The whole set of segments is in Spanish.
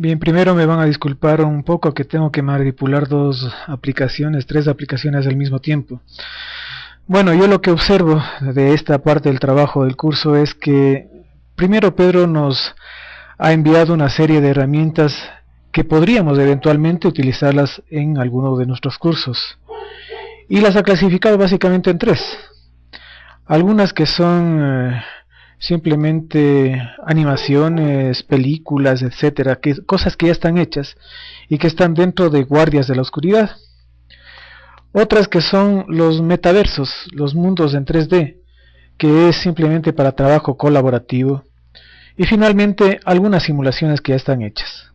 Bien, primero me van a disculpar un poco que tengo que manipular dos aplicaciones, tres aplicaciones al mismo tiempo. Bueno, yo lo que observo de esta parte del trabajo del curso es que primero Pedro nos ha enviado una serie de herramientas que podríamos eventualmente utilizarlas en alguno de nuestros cursos. Y las ha clasificado básicamente en tres. Algunas que son eh, simplemente animaciones, películas, etcétera, cosas que ya están hechas y que están dentro de guardias de la oscuridad. Otras que son los metaversos, los mundos en 3D, que es simplemente para trabajo colaborativo. Y finalmente algunas simulaciones que ya están hechas.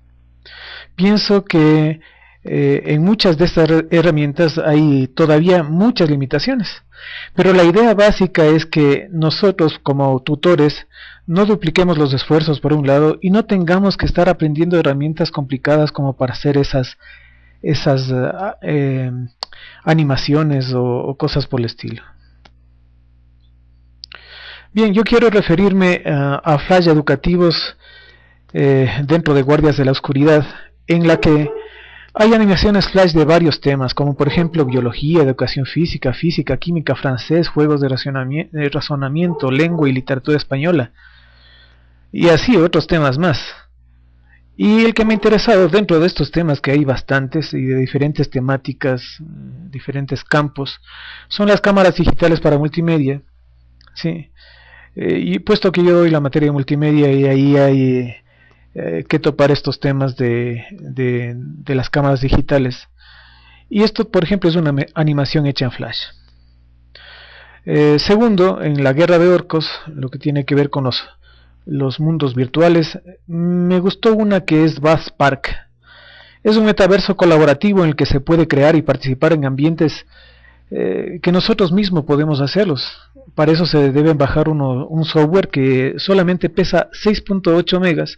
Pienso que eh, en muchas de estas herramientas hay todavía muchas limitaciones. Pero la idea básica es que nosotros como tutores no dupliquemos los esfuerzos por un lado y no tengamos que estar aprendiendo herramientas complicadas como para hacer esas, esas eh, animaciones o, cosas por el estilo. Bien, yo quiero referirme ah, a flash educativos eh, dentro de Guardias de la Oscuridad, en la que hay animaciones flash de varios temas, como por ejemplo biología, educación física, física, química, francés, juegos de razonamiento, lengua y literatura española, y así otros temas más. Y el que me ha interesado dentro de estos temas, que hay bastantes y de diferentes temáticas, diferentes campos, son las cámaras digitales para multimedia. ¿sí? Eh, y puesto que yo doy la materia de multimedia y ahí hay eh, que topar estos temas de, de, las cámaras digitales. Y esto, por ejemplo, es una animación hecha en Flash. Eh, segundo, en la guerra de orcos, lo que tiene que ver con los, los mundos virtuales, me gustó una que es Bath Park. Es un metaverso colaborativo en el que se puede crear y participar en ambientes eh, que nosotros mismos podemos hacerlos. Para eso se debe bajar uno, un software que solamente pesa 6.8 megas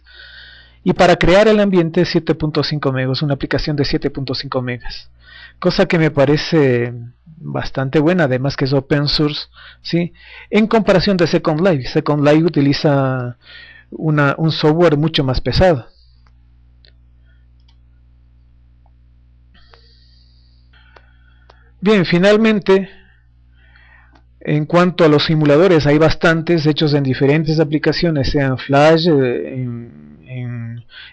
y para crear el ambiente 7.5 megas, una aplicación de 7.5 megas. Cosa que me parece bastante buena, además que es open source, ¿sí? En comparación de Second Life, Second Life utiliza un software mucho más pesado. Bien, finalmente, en cuanto a los simuladores, hay bastantes hechos en diferentes aplicaciones, sean Flash, eh, en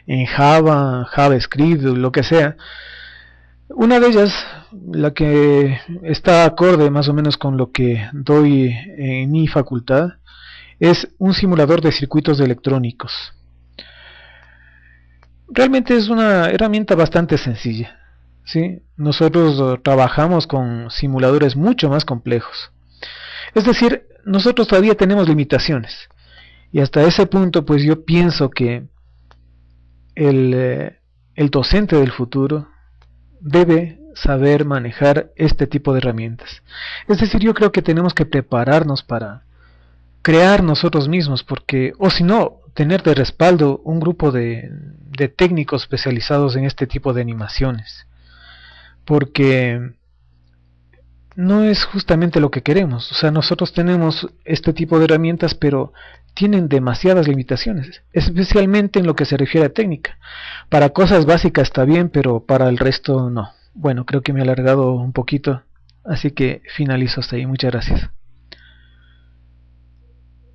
en, Java, JavaScript, lo que sea. Una de ellas, la que está acorde más o menos con lo que doy en mi facultad, es un simulador de circuitos electrónicos. Realmente es una herramienta bastante sencilla. ¿sí? Nosotros trabajamos con simuladores mucho más complejos. Es decir, nosotros todavía tenemos limitaciones. Y hasta ese punto, pues yo pienso que eh, el, docente del futuro debe saber manejar este tipo de herramientas. Es decir, yo creo que tenemos que prepararnos para crear nosotros mismos, porque, o si no, tener de respaldo un grupo de, de técnicos especializados en este tipo de animaciones. Porque no es justamente lo que queremos. O sea, nosotros tenemos este tipo de herramientas, pero tienen demasiadas limitaciones, especialmente en lo que se refiere a técnica. Para cosas básicas está bien, pero para el resto no. Bueno, creo que me he alargado un poquito, así que finalizo hasta ahí. Muchas gracias.